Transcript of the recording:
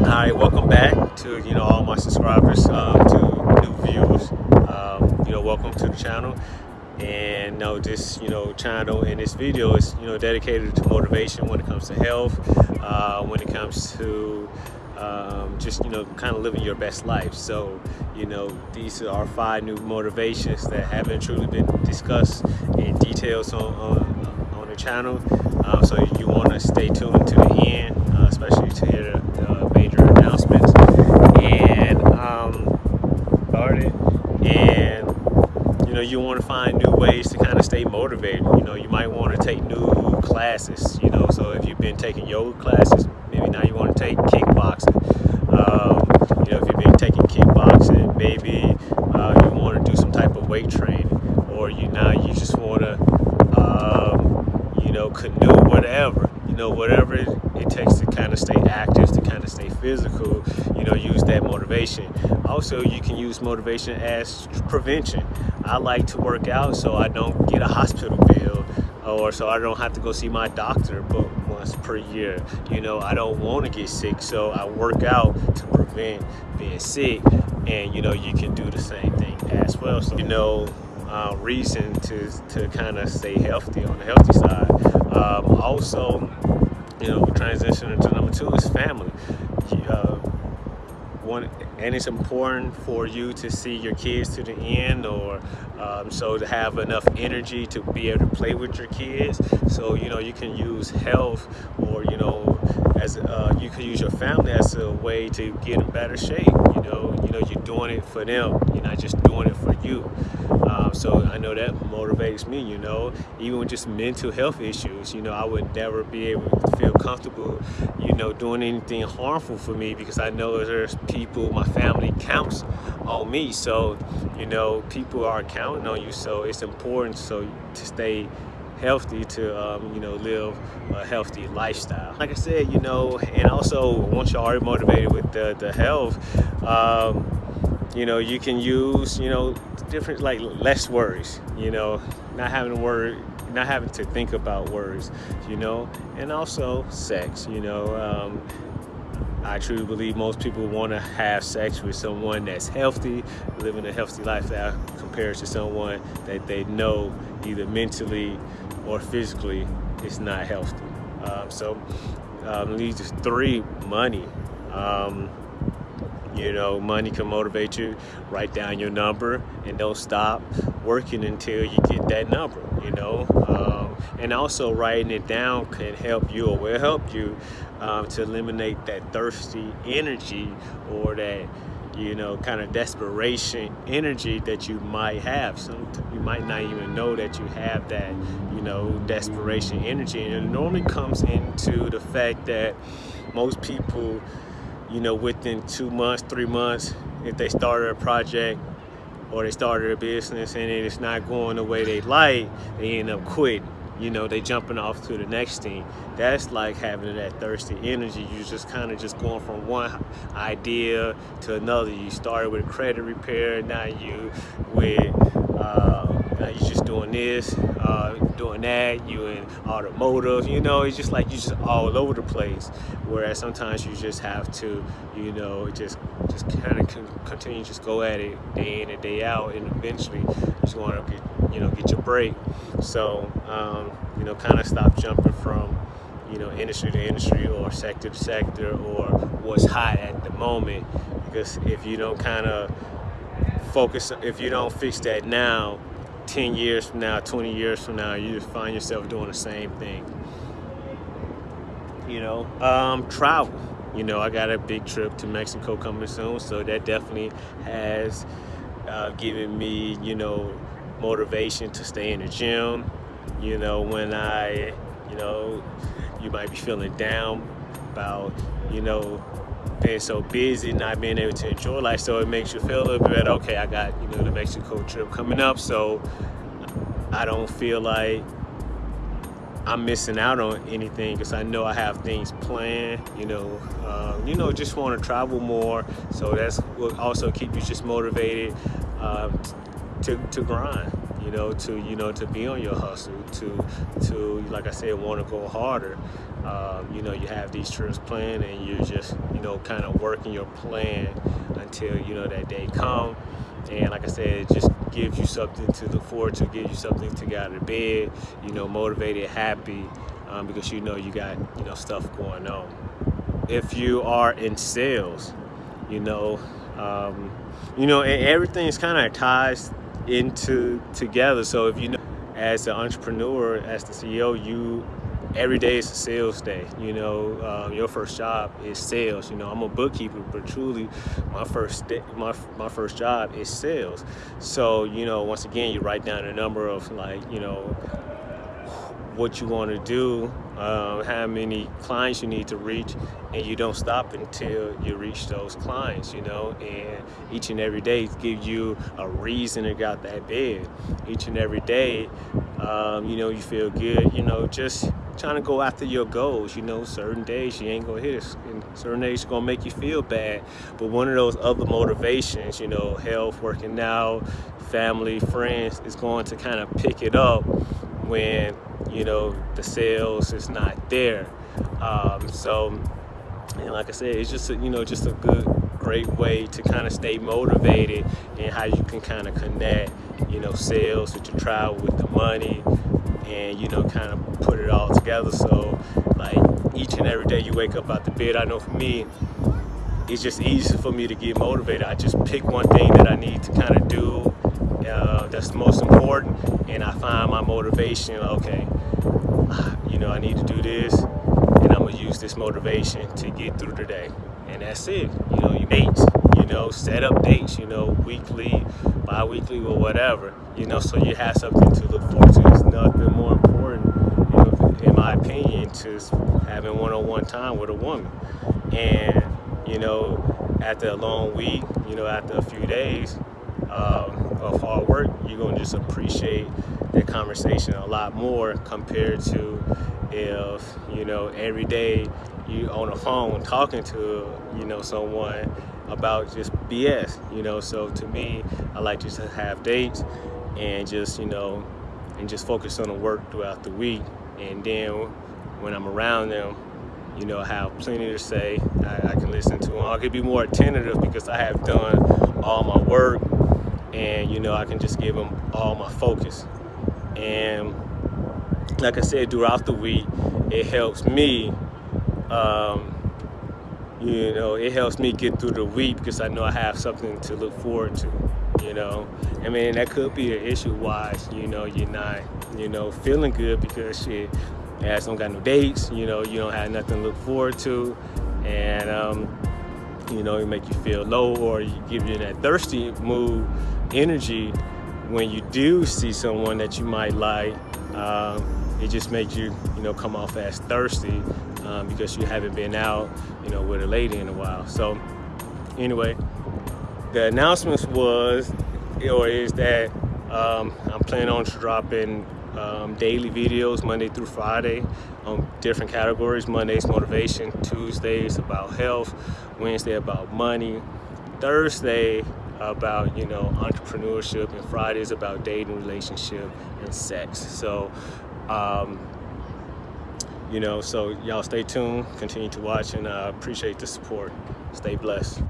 All right, welcome back to you know all my subscribers, uh, to new viewers. Um, you know, welcome to the channel. And know, this you know channel and this video is you know dedicated to motivation when it comes to health, uh, when it comes to um, just you know kind of living your best life. So you know these are five new motivations that haven't truly been discussed in details on on, on the channel. Uh, so you want to stay tuned to the end, to hear major announcements. And um, started, and you know you want to find new ways to kind of stay motivated. You know you might want to take new classes. You know so if you've been taking yoga classes, maybe now you want to take kickboxing. Um, you know if you've been taking kickboxing, maybe uh, you want to do some type of weight training, or you now you just want to you know, canoe, whatever, you know, whatever it, it takes to kind of stay active, to kind of stay physical, you know, use that motivation. Also, you can use motivation as prevention. I like to work out so I don't get a hospital bill or so I don't have to go see my doctor but once per year. You know, I don't want to get sick, so I work out to prevent being sick. And, you know, you can do the same thing as well. So, you know, uh, reason to, to kind of stay healthy on the healthy side. Um, also, you know, transitioning to number two is family. Uh, one, and it's important for you to see your kids to the end or um, so to have enough energy to be able to play with your kids. So you know you can use health or you know as uh, you can use your family as a way to get in better shape. You know you know you're doing it for them you're not just doing it for you um, so I know that motivates me, you know, even with just mental health issues, you know, I would never be able to feel comfortable, you know, doing anything harmful for me because I know there's people, my family counts on me. So, you know, people are counting on you. So it's important so to stay healthy to um, you know live a healthy lifestyle like I said you know and also once you're already motivated with the, the health um, you know you can use you know different like less worries you know not having to worry not having to think about worries you know and also sex you know um, I truly believe most people want to have sex with someone that's healthy, living a healthy lifestyle compared to someone that they know either mentally or physically is not healthy. Um, so um, leads three, money. Um, you know, money can motivate you. Write down your number and don't stop working until you get that number, you know. Um, and also writing it down can help you or will help you um, to eliminate that thirsty energy or that you know, kind of desperation energy that you might have. Some you might not even know that you have that, you know, desperation energy. And it normally comes into the fact that most people you know, within two months, three months, if they started a project or they started a business and it's not going the way they like, they end up quitting. You know, they jumping off to the next thing. That's like having that thirsty energy. You just kind of just going from one idea to another. You started with credit repair, now you with uh, now you just doing this, uh, doing that, you in automotive, you know, it's just like you're just all over the place. Whereas sometimes you just have to, you know, just just kind of continue just go at it day in and day out and eventually you just want to get, you know, get your break. So, um, you know, kind of stop jumping from, you know, industry to industry or sector to sector or what's hot at the moment. Because if you don't kind of focus, if you don't fix that now, 10 years from now, 20 years from now, you just find yourself doing the same thing. You know, um, travel. You know, I got a big trip to Mexico coming soon, so that definitely has uh, given me, you know, motivation to stay in the gym. You know, when I, you know, you might be feeling down about, you know, being so busy, not being able to enjoy life. So it makes you feel a little bit better. Okay, I got, you know, the Mexico trip coming up. So I don't feel like I'm missing out on anything because I know I have things planned, you know, uh, you know, just want to travel more. So that's what also keep you just motivated uh, to, to grind. You know, to you know to be on your hustle, to to like I said, want to go harder. Um, you know, you have these trips planned, and you're just you know kind of working your plan until you know that day come. And like I said, it just gives you something to look forward to, gives you something to get out of bed, you know, motivated, happy, um, because you know you got you know stuff going on. If you are in sales, you know, um, you know, everything is kind of ties into together. So if you know, as an entrepreneur, as the CEO, you every day is a sales day. You know, uh, your first job is sales. You know, I'm a bookkeeper, but truly, my first day, my my first job is sales. So you know, once again, you write down a number of like you know what you want to do, um, how many clients you need to reach, and you don't stop until you reach those clients, you know, and each and every day gives you a reason to get out that bed. Each and every day, um, you know, you feel good, you know, just trying to go after your goals, you know, certain days you ain't gonna hit it, and certain days gonna make you feel bad, but one of those other motivations, you know, health, working out, family, friends, is going to kind of pick it up when you know the sales is not there. Um, so and like I said it's just a, you know just a good great way to kind of stay motivated and how you can kind of connect you know sales with your travel with the money and you know kind of put it all together. So like each and every day you wake up out the bed I know for me it's just easy for me to get motivated. I just pick one thing that I need to kind of do uh, that's the most important. And I find my motivation okay you know I need to do this and I'm gonna use this motivation to get through the day. And that's it you know you dates you know set up dates you know weekly bi-weekly or whatever you know so you have something to look forward to. It's nothing more important you know, in my opinion to having one-on-one -on -one time with a woman. And you know after a long week you know after a few days um, of hard work, you're gonna just appreciate that conversation a lot more compared to if you know every day you on the phone talking to you know someone about just BS. You know, so to me, I like just to have dates and just you know and just focus on the work throughout the week, and then when I'm around them you know, I have plenty to say. I, I, can listen to them. I can be more attentive because I have done all my work and you know I can just give them all my focus. And like I said throughout the week it helps me um, you know it helps me get through the week because I know I have something to look forward to you know. I mean that could be an issue why you know you're not you know feeling good because shit ass don't got no dates you know you don't have nothing to look forward to. And um, you know, it make you feel low or you give you that thirsty mood energy when you do see someone that you might like. Um, it just makes you, you know, come off as thirsty um, because you haven't been out, you know, with a lady in a while. So anyway, the announcements was, or is that um, I'm planning on dropping um, daily videos Monday through Friday on different categories. Mondays motivation, Tuesdays about health, Wednesday about money, Thursday about you know entrepreneurship, and Fridays about dating, relationship, and sex. So. Um, you know, so y'all stay tuned, continue to watch, and I uh, appreciate the support. Stay blessed.